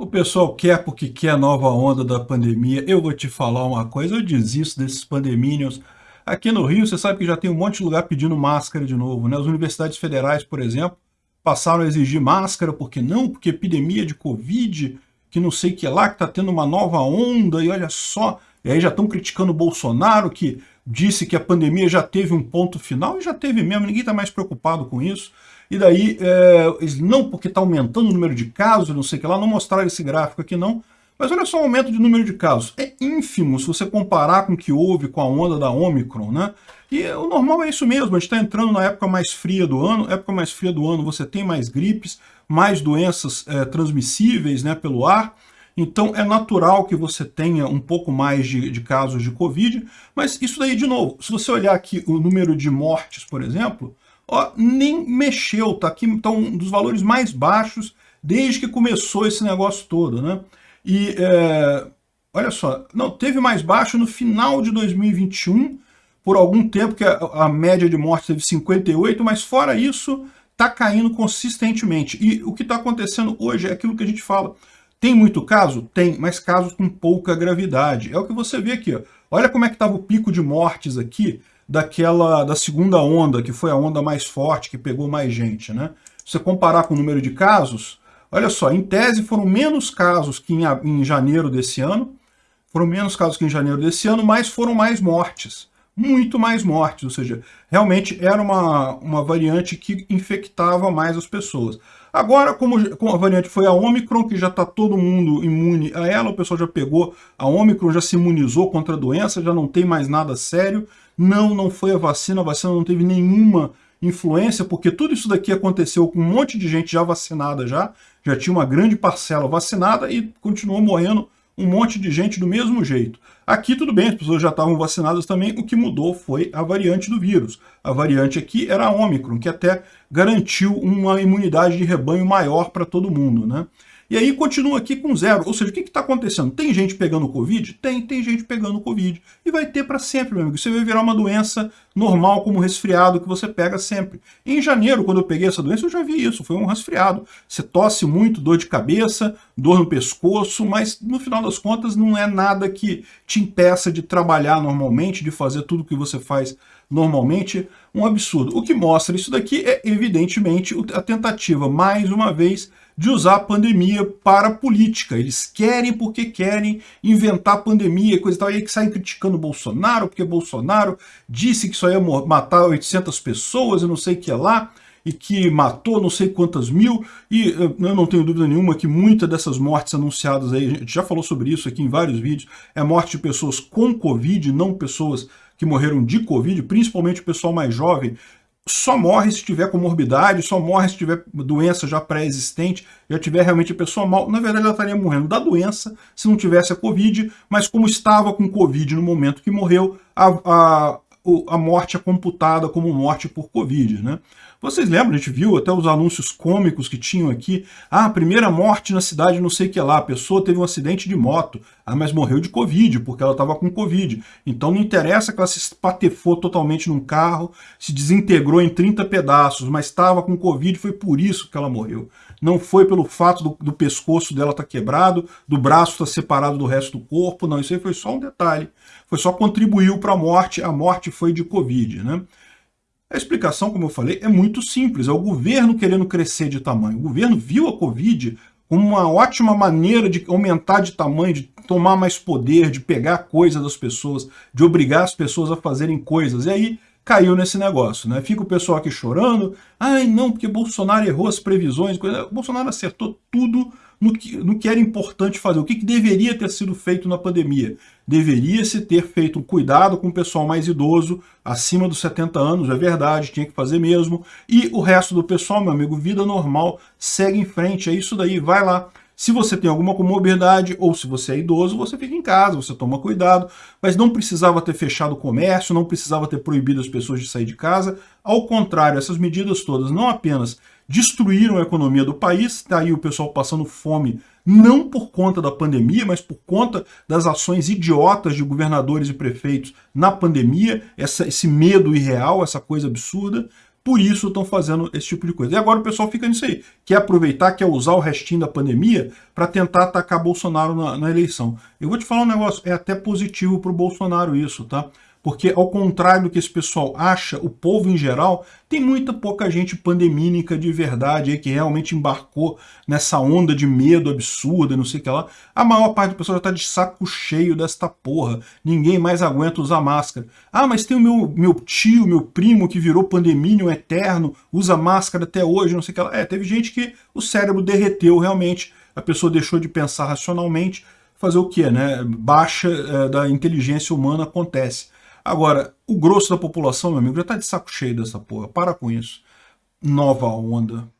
O pessoal quer porque quer a nova onda da pandemia. Eu vou te falar uma coisa, eu desisto desses pandemínios. Aqui no Rio, você sabe que já tem um monte de lugar pedindo máscara de novo, né? As universidades federais, por exemplo, passaram a exigir máscara, porque não? Porque epidemia de Covid, que não sei que lá, que está tendo uma nova onda, e olha só, e aí já estão criticando o Bolsonaro, que disse que a pandemia já teve um ponto final, e já teve mesmo, ninguém está mais preocupado com isso. E daí, é, não porque está aumentando o número de casos, não sei o que lá, não mostraram esse gráfico aqui não, mas olha só o aumento de número de casos. É ínfimo se você comparar com o que houve com a onda da Omicron, né? E o normal é isso mesmo, a gente está entrando na época mais fria do ano, época mais fria do ano você tem mais gripes, mais doenças é, transmissíveis né, pelo ar, então é natural que você tenha um pouco mais de, de casos de Covid, mas isso daí, de novo, se você olhar aqui o número de mortes, por exemplo, ó, nem mexeu, tá aqui tá um dos valores mais baixos desde que começou esse negócio todo, né? E é, olha só, não, teve mais baixo no final de 2021, por algum tempo que a, a média de mortes teve 58, mas fora isso, tá caindo consistentemente. E o que está acontecendo hoje é aquilo que a gente fala. Tem muito caso? Tem, mas casos com pouca gravidade. É o que você vê aqui. Olha como é que estava o pico de mortes aqui daquela da segunda onda, que foi a onda mais forte, que pegou mais gente, né? Se você comparar com o número de casos, olha só, em tese foram menos casos que em, em janeiro desse ano, foram menos casos que em janeiro desse ano, mas foram mais mortes, muito mais mortes, ou seja, realmente era uma, uma variante que infectava mais as pessoas. Agora, como, como a variante foi a Omicron, que já está todo mundo imune a ela, o pessoal já pegou a Omicron, já se imunizou contra a doença, já não tem mais nada sério, não, não foi a vacina, a vacina não teve nenhuma influência, porque tudo isso daqui aconteceu com um monte de gente já vacinada já, já tinha uma grande parcela vacinada e continuou morrendo um monte de gente do mesmo jeito. Aqui tudo bem, as pessoas já estavam vacinadas também, o que mudou foi a variante do vírus. A variante aqui era a Ômicron, que até garantiu uma imunidade de rebanho maior para todo mundo, né? E aí continua aqui com zero. Ou seja, o que está acontecendo? Tem gente pegando Covid? Tem, tem gente pegando Covid. E vai ter para sempre, meu amigo. Você vai virar uma doença normal, como resfriado, que você pega sempre. Em janeiro, quando eu peguei essa doença, eu já vi isso. Foi um resfriado. Você tosse muito, dor de cabeça, dor no pescoço, mas no final das contas não é nada que te impeça de trabalhar normalmente, de fazer tudo que você faz normalmente, um absurdo. O que mostra isso daqui é, evidentemente, a tentativa, mais uma vez, de usar a pandemia para política. Eles querem porque querem inventar pandemia, coisa e tal, e aí que saem criticando Bolsonaro, porque Bolsonaro disse que só ia matar 800 pessoas e não sei o que lá, e que matou não sei quantas mil, e eu não tenho dúvida nenhuma que muitas dessas mortes anunciadas aí, a gente já falou sobre isso aqui em vários vídeos, é morte de pessoas com Covid, não pessoas que morreram de Covid, principalmente o pessoal mais jovem, só morre se tiver comorbidade, só morre se tiver doença já pré-existente, já tiver realmente a pessoa mal. Na verdade, ela estaria morrendo da doença se não tivesse a Covid, mas como estava com Covid no momento que morreu, a, a, a morte é computada como morte por Covid, né? Vocês lembram, a gente viu até os anúncios cômicos que tinham aqui, ah, primeira morte na cidade não sei o que lá, a pessoa teve um acidente de moto, ah, mas morreu de Covid, porque ela estava com Covid. Então não interessa que ela se espatefou totalmente num carro, se desintegrou em 30 pedaços, mas estava com Covid, foi por isso que ela morreu. Não foi pelo fato do, do pescoço dela estar tá quebrado, do braço estar tá separado do resto do corpo, não, isso aí foi só um detalhe. Foi só contribuiu para a morte, a morte foi de Covid, né? A explicação, como eu falei, é muito simples. É o governo querendo crescer de tamanho. O governo viu a Covid como uma ótima maneira de aumentar de tamanho, de tomar mais poder, de pegar coisa das pessoas, de obrigar as pessoas a fazerem coisas. E aí caiu nesse negócio, né? Fica o pessoal aqui chorando, ai não, porque Bolsonaro errou as previsões, coisa... Bolsonaro acertou tudo no que, no que era importante fazer, o que, que deveria ter sido feito na pandemia. Deveria-se ter feito um cuidado com o pessoal mais idoso, acima dos 70 anos, é verdade, tinha que fazer mesmo, e o resto do pessoal, meu amigo, vida normal, segue em frente, é isso daí, vai lá, se você tem alguma comorbidade ou se você é idoso, você fica em casa, você toma cuidado, mas não precisava ter fechado o comércio, não precisava ter proibido as pessoas de sair de casa. Ao contrário, essas medidas todas não apenas destruíram a economia do país, está aí o pessoal passando fome não por conta da pandemia, mas por conta das ações idiotas de governadores e prefeitos na pandemia, essa, esse medo irreal, essa coisa absurda, por isso estão fazendo esse tipo de coisa. E agora o pessoal fica nisso aí, quer aproveitar, quer usar o restinho da pandemia para tentar atacar Bolsonaro na, na eleição. Eu vou te falar um negócio, é até positivo para o Bolsonaro isso, tá? Porque, ao contrário do que esse pessoal acha, o povo em geral, tem muita pouca gente pandemínica de verdade aí, que realmente embarcou nessa onda de medo absurda, não sei o que lá. A maior parte do pessoal já tá de saco cheio desta porra. Ninguém mais aguenta usar máscara. Ah, mas tem o meu, meu tio, meu primo, que virou pandemínio eterno, usa máscara até hoje, não sei o que lá. É, teve gente que o cérebro derreteu realmente, a pessoa deixou de pensar racionalmente, fazer o quê, né? Baixa é, da inteligência humana acontece. Agora, o grosso da população, meu amigo, já tá de saco cheio dessa porra. Para com isso. Nova onda.